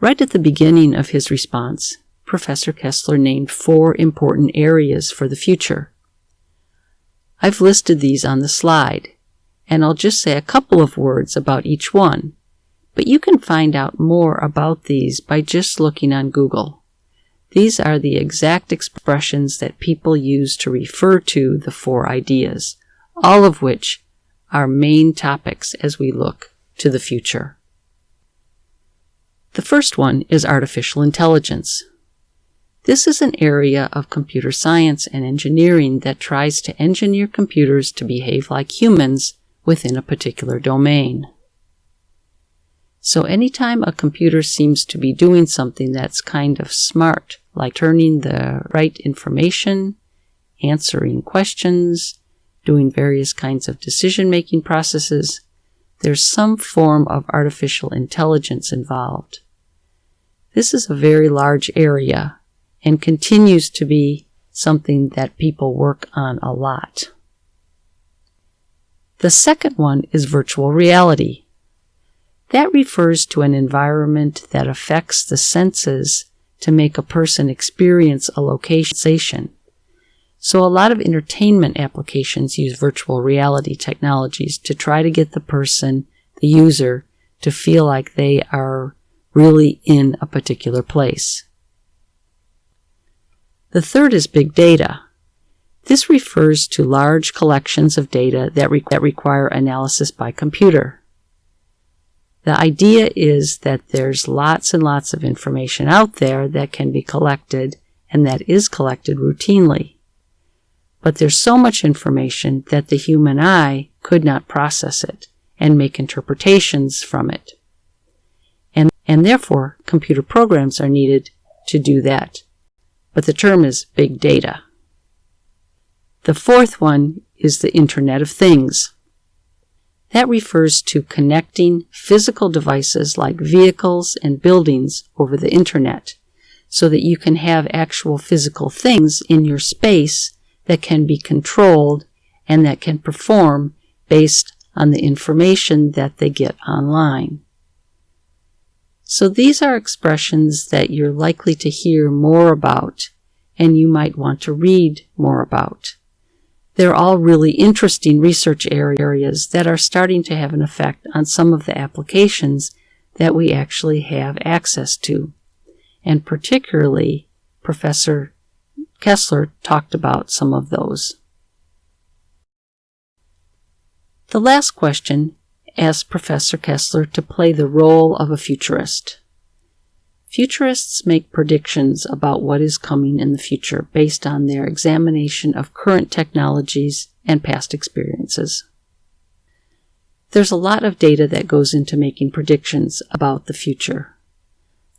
Right at the beginning of his response, Professor Kessler named four important areas for the future. I've listed these on the slide, and I'll just say a couple of words about each one, but you can find out more about these by just looking on Google. These are the exact expressions that people use to refer to the four ideas, all of which are main topics as we look to the future. The first one is artificial intelligence. This is an area of computer science and engineering that tries to engineer computers to behave like humans within a particular domain. So anytime a computer seems to be doing something that's kind of smart, like turning the right information, answering questions, doing various kinds of decision-making processes, there's some form of artificial intelligence involved. This is a very large area and continues to be something that people work on a lot. The second one is virtual reality. That refers to an environment that affects the senses to make a person experience a location. So a lot of entertainment applications use virtual reality technologies to try to get the person, the user, to feel like they are really in a particular place. The third is big data. This refers to large collections of data that, re that require analysis by computer. The idea is that there's lots and lots of information out there that can be collected and that is collected routinely. But there's so much information that the human eye could not process it and make interpretations from it. And, and therefore, computer programs are needed to do that. But the term is big data. The fourth one is the Internet of Things. That refers to connecting physical devices like vehicles and buildings over the internet so that you can have actual physical things in your space that can be controlled and that can perform based on the information that they get online. So these are expressions that you're likely to hear more about and you might want to read more about. They're all really interesting research areas that are starting to have an effect on some of the applications that we actually have access to. And particularly, Professor Kessler talked about some of those. The last question asked Professor Kessler to play the role of a futurist. Futurists make predictions about what is coming in the future based on their examination of current technologies and past experiences. There's a lot of data that goes into making predictions about the future.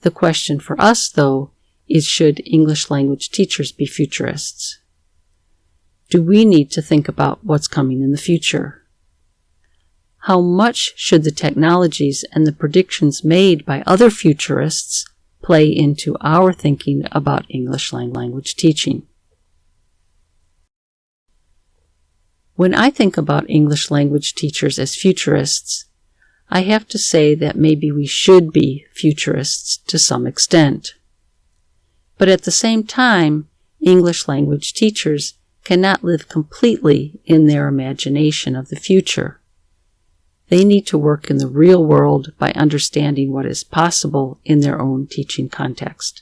The question for us, though, is should English language teachers be futurists? Do we need to think about what's coming in the future? How much should the technologies and the predictions made by other futurists play into our thinking about English language teaching. When I think about English language teachers as futurists, I have to say that maybe we should be futurists to some extent. But at the same time, English language teachers cannot live completely in their imagination of the future. They need to work in the real world by understanding what is possible in their own teaching context.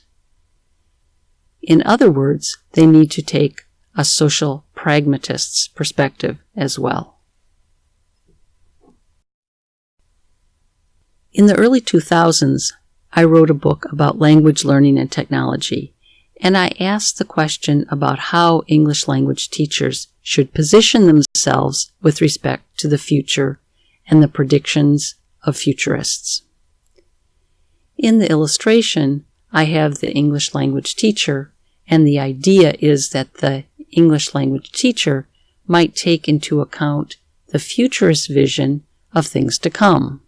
In other words, they need to take a social pragmatist's perspective as well. In the early 2000s, I wrote a book about language learning and technology, and I asked the question about how English language teachers should position themselves with respect to the future and the predictions of futurists. In the illustration, I have the English language teacher, and the idea is that the English language teacher might take into account the futurist vision of things to come.